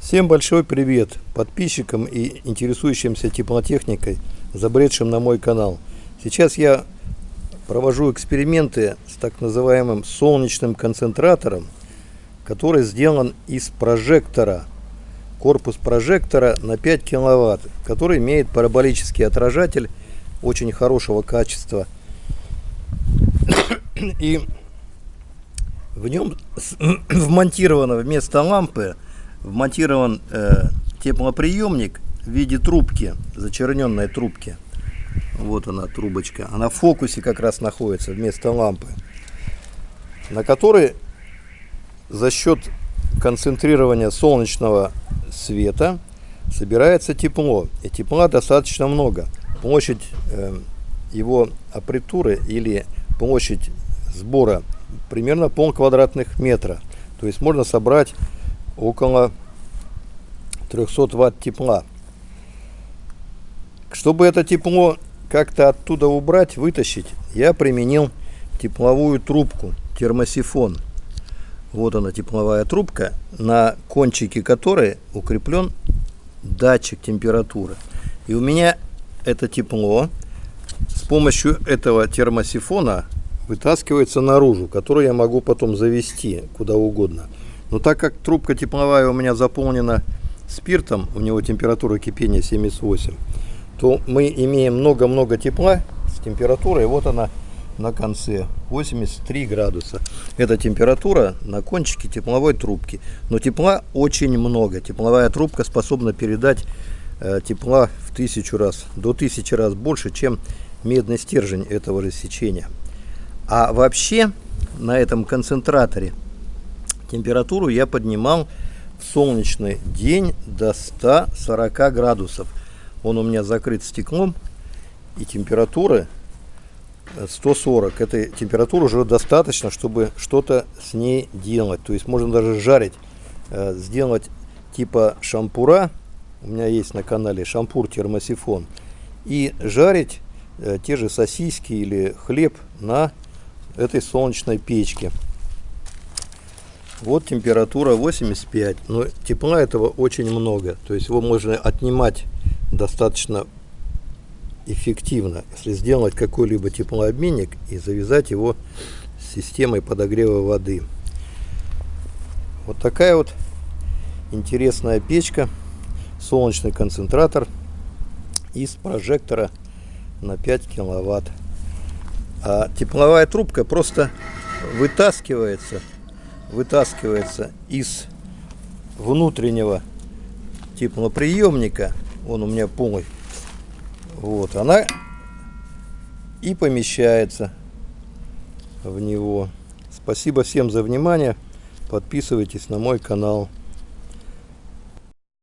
Всем большой привет подписчикам и интересующимся теплотехникой, забредшим на мой канал. Сейчас я провожу эксперименты с так называемым солнечным концентратором, который сделан из прожектора. Корпус прожектора на 5 киловатт, который имеет параболический отражатель очень хорошего качества. И в нем вмонтировано вместо лампы вмонтирован э, теплоприемник в виде трубки, зачерненной трубки. Вот она трубочка. Она в фокусе как раз находится вместо лампы. На которой за счет концентрирования солнечного света собирается тепло. И тепла достаточно много. Площадь э, его аппаратуры или площадь сбора примерно пол квадратных метра. То есть можно собрать около 300 ватт тепла. Чтобы это тепло как-то оттуда убрать, вытащить, я применил тепловую трубку, термосифон. Вот она тепловая трубка, на кончике которой укреплен датчик температуры. И у меня это тепло с помощью этого термосифона вытаскивается наружу, который я могу потом завести куда угодно. Но так как трубка тепловая у меня заполнена спиртом, у него температура кипения 78, то мы имеем много-много тепла с температурой, вот она на конце 83 градуса. Это температура на кончике тепловой трубки. Но тепла очень много. Тепловая трубка способна передать э, тепла в тысячу раз, до тысячи раз больше, чем медный стержень этого рассечения. А вообще на этом концентраторе Температуру я поднимал в солнечный день до 140 градусов. Он у меня закрыт стеклом, и температура 140. Этой температуры уже достаточно, чтобы что-то с ней делать. То есть можно даже жарить, э, сделать типа шампура. У меня есть на канале шампур термосифон. И жарить э, те же сосиски или хлеб на этой солнечной печке. Вот температура 85, но тепла этого очень много. То есть его можно отнимать достаточно эффективно, если сделать какой-либо теплообменник и завязать его с системой подогрева воды. Вот такая вот интересная печка, солнечный концентратор из прожектора на 5 киловатт. А тепловая трубка просто вытаскивается вытаскивается из внутреннего теплоприемника, он у меня полный, вот, она и помещается в него. Спасибо всем за внимание. Подписывайтесь на мой канал.